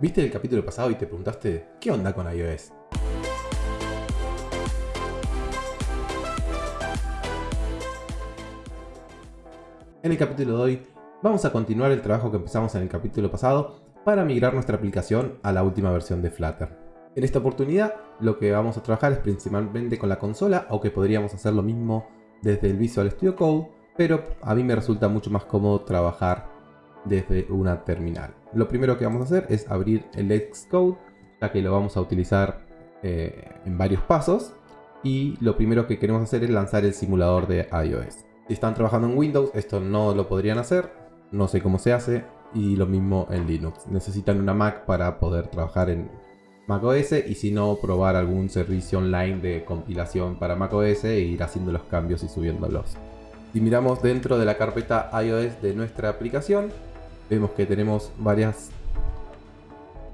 ¿Viste el capítulo pasado y te preguntaste qué onda con iOS? En el capítulo de hoy vamos a continuar el trabajo que empezamos en el capítulo pasado para migrar nuestra aplicación a la última versión de Flutter. En esta oportunidad lo que vamos a trabajar es principalmente con la consola, aunque podríamos hacer lo mismo desde el Visual Studio Code, pero a mí me resulta mucho más cómodo trabajar desde una terminal. Lo primero que vamos a hacer es abrir el Xcode, ya que lo vamos a utilizar eh, en varios pasos. Y lo primero que queremos hacer es lanzar el simulador de iOS. Si están trabajando en Windows, esto no lo podrían hacer. No sé cómo se hace. Y lo mismo en Linux. Necesitan una Mac para poder trabajar en macOS y si no, probar algún servicio online de compilación para macOS e ir haciendo los cambios y subiéndolos. Si miramos dentro de la carpeta iOS de nuestra aplicación, vemos que tenemos varias,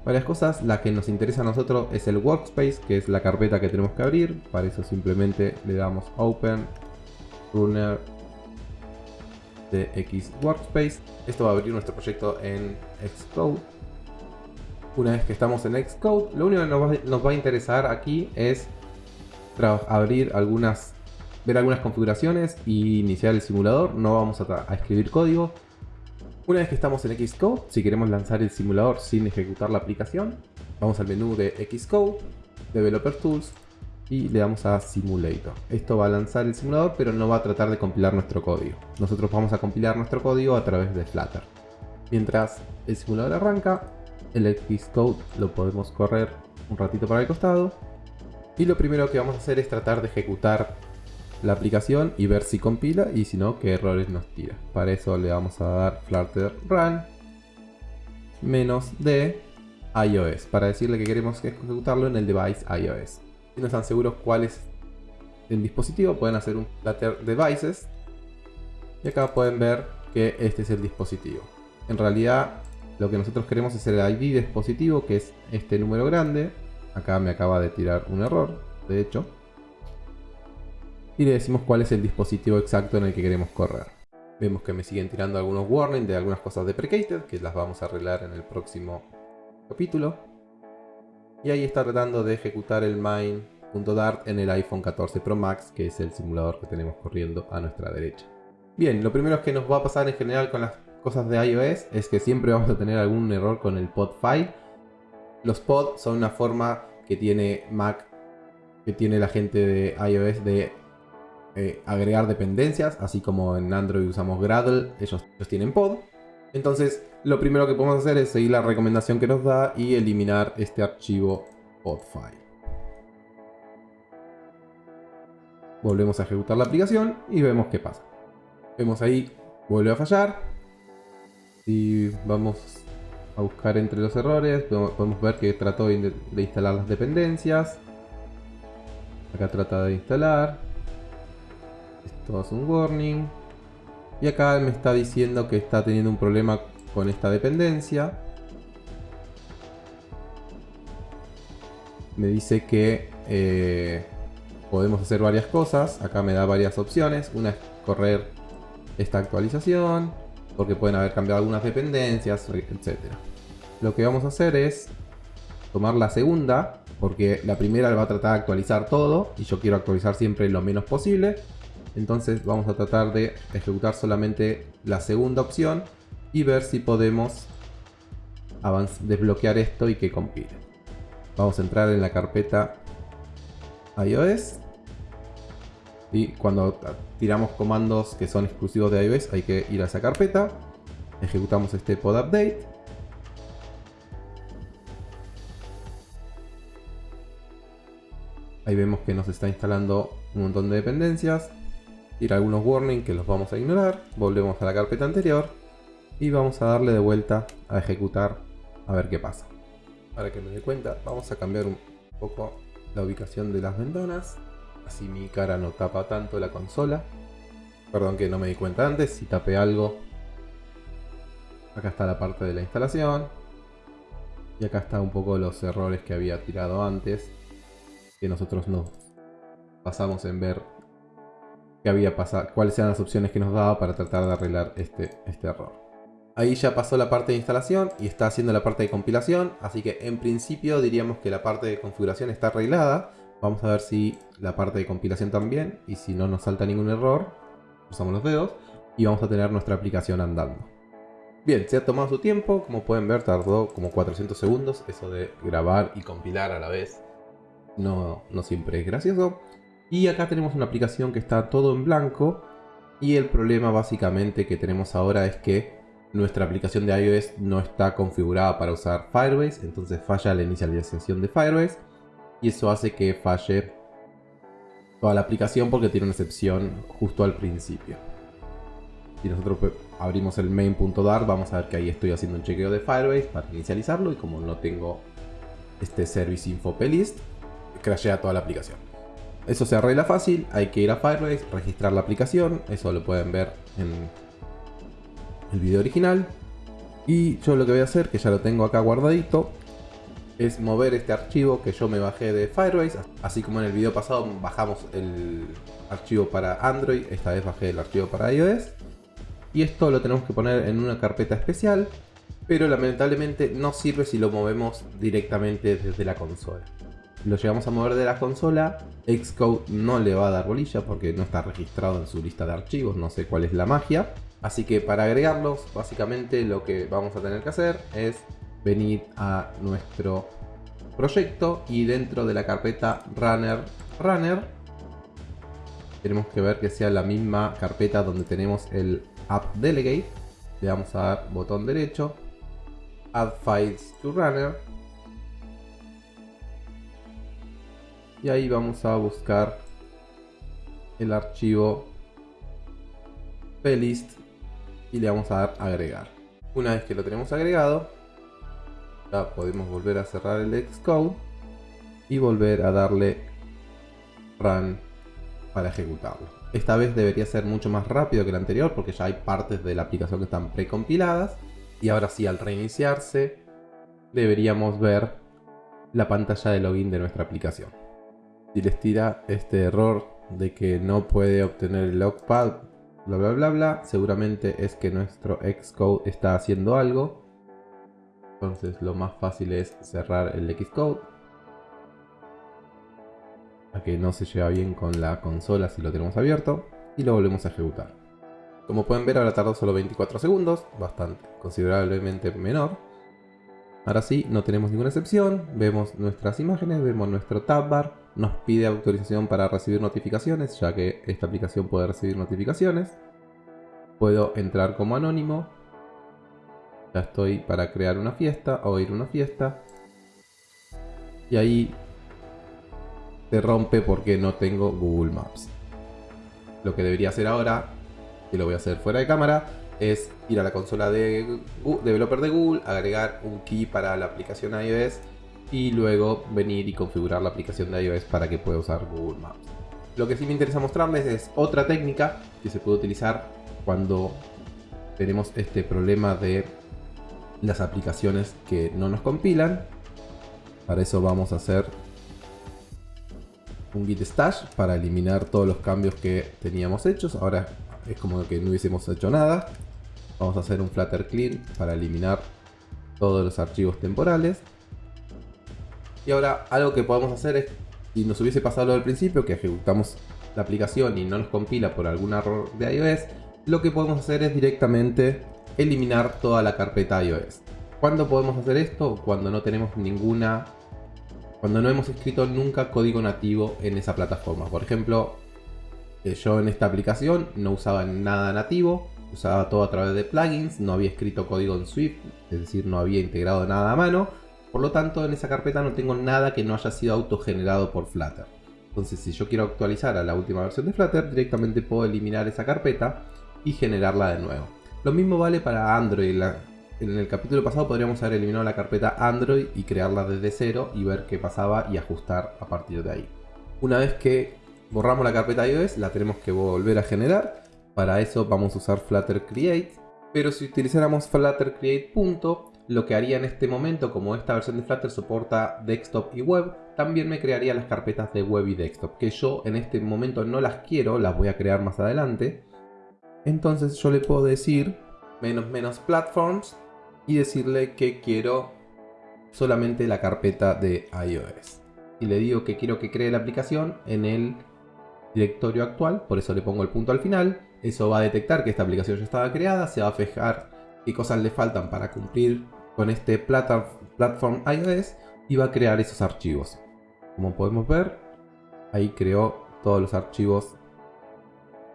varias cosas. La que nos interesa a nosotros es el workspace, que es la carpeta que tenemos que abrir. Para eso simplemente le damos Open, Runner X Workspace. Esto va a abrir nuestro proyecto en Xcode. Una vez que estamos en Xcode, lo único que nos va, a interesar aquí es abrir algunas ver algunas configuraciones y iniciar el simulador. No vamos a escribir código, una vez que estamos en Xcode, si queremos lanzar el simulador sin ejecutar la aplicación, vamos al menú de Xcode, Developer Tools y le damos a Simulator. Esto va a lanzar el simulador pero no va a tratar de compilar nuestro código. Nosotros vamos a compilar nuestro código a través de Flutter. Mientras el simulador arranca, el Xcode lo podemos correr un ratito para el costado. Y lo primero que vamos a hacer es tratar de ejecutar la aplicación y ver si compila y si no, qué errores nos tira. Para eso le vamos a dar flutter run menos de iOS para decirle que queremos ejecutarlo en el device iOS. Si no están seguros cuál es el dispositivo, pueden hacer un flutter devices y acá pueden ver que este es el dispositivo. En realidad lo que nosotros queremos es el ID dispositivo que es este número grande. Acá me acaba de tirar un error, de hecho y le decimos cuál es el dispositivo exacto en el que queremos correr. Vemos que me siguen tirando algunos warnings de algunas cosas deprecated que las vamos a arreglar en el próximo capítulo. Y ahí está tratando de ejecutar el main.dart en el iPhone 14 Pro Max, que es el simulador que tenemos corriendo a nuestra derecha. Bien, lo primero que nos va a pasar en general con las cosas de iOS es que siempre vamos a tener algún error con el pod file. Los pod son una forma que tiene Mac, que tiene la gente de iOS de eh, agregar dependencias, así como en Android usamos Gradle, ellos, tienen pod. Entonces, lo primero que podemos hacer es seguir la recomendación que nos da y eliminar este archivo podfile. Volvemos a ejecutar la aplicación y vemos qué pasa. Vemos ahí, vuelve a fallar. Y vamos a buscar entre los errores, podemos ver que trató de instalar las dependencias. Acá trata de instalar. Esto es un warning. Y acá me está diciendo que está teniendo un problema con esta dependencia. Me dice que eh, podemos hacer varias cosas. Acá me da varias opciones. Una es correr esta actualización. Porque pueden haber cambiado algunas dependencias, etc. Lo que vamos a hacer es tomar la segunda. Porque la primera va a tratar de actualizar todo. Y yo quiero actualizar siempre lo menos posible. Entonces vamos a tratar de ejecutar solamente la segunda opción y ver si podemos desbloquear esto y que compile. Vamos a entrar en la carpeta iOS y cuando tiramos comandos que son exclusivos de iOS hay que ir a esa carpeta. Ejecutamos este pod update. Ahí vemos que nos está instalando un montón de dependencias ir algunos warnings que los vamos a ignorar, volvemos a la carpeta anterior y vamos a darle de vuelta a ejecutar a ver qué pasa. Para que me dé cuenta, vamos a cambiar un poco la ubicación de las ventanas, así mi cara no tapa tanto la consola. Perdón que no me di cuenta antes, si tapé algo. Acá está la parte de la instalación. Y acá está un poco los errores que había tirado antes, que nosotros nos pasamos en ver había pasado, cuáles eran las opciones que nos daba para tratar de arreglar este, este error. Ahí ya pasó la parte de instalación y está haciendo la parte de compilación, así que en principio diríamos que la parte de configuración está arreglada. Vamos a ver si la parte de compilación también, y si no nos salta ningún error, usamos los dedos, y vamos a tener nuestra aplicación andando. Bien, se ha tomado su tiempo, como pueden ver tardó como 400 segundos, eso de grabar y compilar a la vez no, no siempre es gracioso. Y acá tenemos una aplicación que está todo en blanco, y el problema básicamente que tenemos ahora es que nuestra aplicación de iOS no está configurada para usar Firebase, entonces falla la inicialización de Firebase, y eso hace que falle toda la aplicación porque tiene una excepción justo al principio. Si nosotros abrimos el main.dar, vamos a ver que ahí estoy haciendo un chequeo de Firebase para inicializarlo. Y como no tengo este service info plist, crashea toda la aplicación. Eso se arregla fácil, hay que ir a Firebase, registrar la aplicación, eso lo pueden ver en el video original. Y yo lo que voy a hacer, que ya lo tengo acá guardadito, es mover este archivo que yo me bajé de Firebase. Así como en el video pasado bajamos el archivo para Android, esta vez bajé el archivo para iOS y esto lo tenemos que poner en una carpeta especial, pero lamentablemente no sirve si lo movemos directamente desde la consola. Lo llegamos a mover de la consola, Xcode no le va a dar bolilla porque no está registrado en su lista de archivos, no sé cuál es la magia. Así que para agregarlos, básicamente lo que vamos a tener que hacer es venir a nuestro proyecto y dentro de la carpeta runner runner tenemos que ver que sea la misma carpeta donde tenemos el App Delegate. Le vamos a dar botón derecho. Add Files to Runner. Y ahí vamos a buscar el archivo plist y le vamos a dar agregar. Una vez que lo tenemos agregado, ya podemos volver a cerrar el Xcode y volver a darle run para ejecutarlo. Esta vez debería ser mucho más rápido que el anterior porque ya hay partes de la aplicación que están precompiladas. Y ahora sí, al reiniciarse, deberíamos ver la pantalla de login de nuestra aplicación. Si les tira este error de que no puede obtener el logpad, bla bla bla bla, seguramente es que nuestro Xcode está haciendo algo. Entonces lo más fácil es cerrar el Xcode a que no se lleva bien con la consola si lo tenemos abierto y lo volvemos a ejecutar. Como pueden ver ahora tardó solo 24 segundos, bastante considerablemente menor. Ahora sí, no tenemos ninguna excepción, vemos nuestras imágenes, vemos nuestro tab bar, nos pide autorización para recibir notificaciones, ya que esta aplicación puede recibir notificaciones. Puedo entrar como anónimo, ya estoy para crear una fiesta o ir a una fiesta. Y ahí se rompe porque no tengo Google Maps. Lo que debería hacer ahora, y lo voy a hacer fuera de cámara, es ir a la consola de developer de Google, agregar un key para la aplicación iOS y luego venir y configurar la aplicación de iOS para que pueda usar Google Maps. Lo que sí me interesa mostrarles es otra técnica que se puede utilizar cuando tenemos este problema de las aplicaciones que no nos compilan. Para eso vamos a hacer un git stash para eliminar todos los cambios que teníamos hechos. Ahora es como que no hubiésemos hecho nada. Vamos a hacer un flutter clean para eliminar todos los archivos temporales. Y ahora algo que podemos hacer es, si nos hubiese pasado lo del principio, que ejecutamos la aplicación y no nos compila por algún error de iOS, lo que podemos hacer es directamente eliminar toda la carpeta iOS. ¿Cuándo podemos hacer esto? Cuando no tenemos ninguna cuando no hemos escrito nunca código nativo en esa plataforma. Por ejemplo, eh, yo en esta aplicación no usaba nada nativo, usaba todo a través de plugins, no había escrito código en Swift, es decir, no había integrado nada a mano. Por lo tanto, en esa carpeta no tengo nada que no haya sido autogenerado por Flutter. Entonces, si yo quiero actualizar a la última versión de Flutter, directamente puedo eliminar esa carpeta y generarla de nuevo. Lo mismo vale para Android. En el capítulo pasado podríamos haber eliminado la carpeta Android y crearla desde cero y ver qué pasaba y ajustar a partir de ahí. Una vez que borramos la carpeta iOS, la tenemos que volver a generar. Para eso vamos a usar Flutter Create. Pero si utilizáramos Flutter Create. Lo que haría en este momento, como esta versión de Flutter soporta desktop y web, también me crearía las carpetas de web y desktop, que yo en este momento no las quiero, las voy a crear más adelante. Entonces yo le puedo decir menos menos platforms y decirle que quiero solamente la carpeta de iOS. Y le digo que quiero que cree la aplicación en el directorio actual, por eso le pongo el punto al final. Eso va a detectar que esta aplicación ya estaba creada, se va a fijar qué cosas le faltan para cumplir con este platform iOS y va a crear esos archivos. Como podemos ver, ahí creó todos los archivos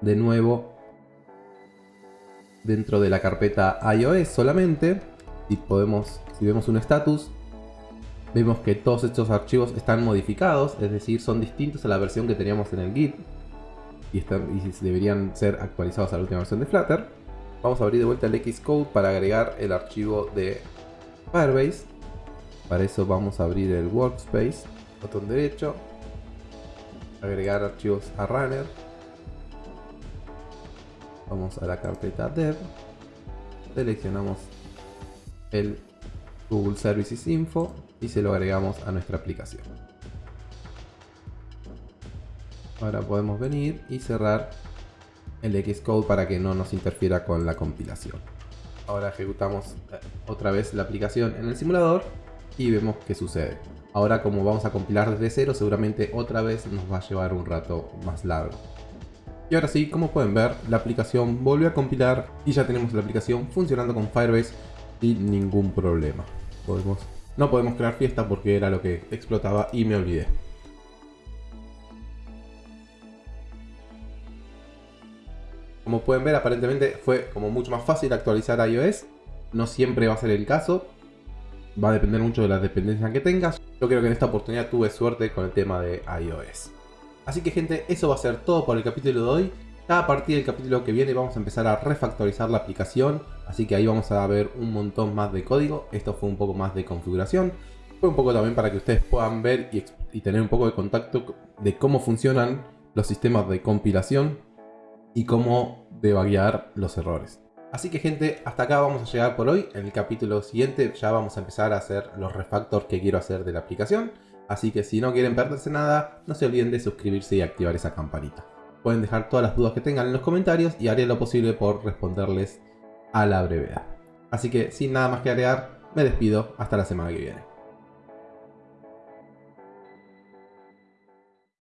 de nuevo dentro de la carpeta iOS solamente. Y podemos, si vemos un status, vemos que todos estos archivos están modificados, es decir, son distintos a la versión que teníamos en el Git. Y, están, y deberían ser actualizados a la última versión de Flutter. Vamos a abrir de vuelta el Xcode para agregar el archivo de Firebase. Para eso vamos a abrir el Workspace, botón derecho, agregar archivos a Runner. Vamos a la carpeta dev, seleccionamos el Google Services Info y se lo agregamos a nuestra aplicación. Ahora podemos venir y cerrar el Xcode para que no nos interfiera con la compilación. Ahora ejecutamos eh, otra vez la aplicación en el simulador y vemos qué sucede. Ahora como vamos a compilar desde cero, seguramente otra vez nos va a llevar un rato más largo. Y ahora sí, como pueden ver, la aplicación volvió a compilar y ya tenemos la aplicación funcionando con Firebase sin ningún problema. Podemos, no podemos crear fiesta porque era lo que explotaba y me olvidé. Como pueden ver, aparentemente fue como mucho más fácil actualizar iOS. No siempre va a ser el caso. Va a depender mucho de las dependencias que tengas. Yo creo que en esta oportunidad tuve suerte con el tema de iOS. Así que gente, eso va a ser todo por el capítulo de hoy. Ya a partir del capítulo que viene vamos a empezar a refactorizar la aplicación. Así que ahí vamos a ver un montón más de código. Esto fue un poco más de configuración. Fue un poco también para que ustedes puedan ver y, y tener un poco de contacto de cómo funcionan los sistemas de compilación y cómo debaguear los errores. Así que gente, hasta acá vamos a llegar por hoy. En el capítulo siguiente ya vamos a empezar a hacer los refactors que quiero hacer de la aplicación. Así que si no quieren perderse nada, no se olviden de suscribirse y activar esa campanita. Pueden dejar todas las dudas que tengan en los comentarios y haré lo posible por responderles a la brevedad. Así que sin nada más que agregar, me despido hasta la semana que viene.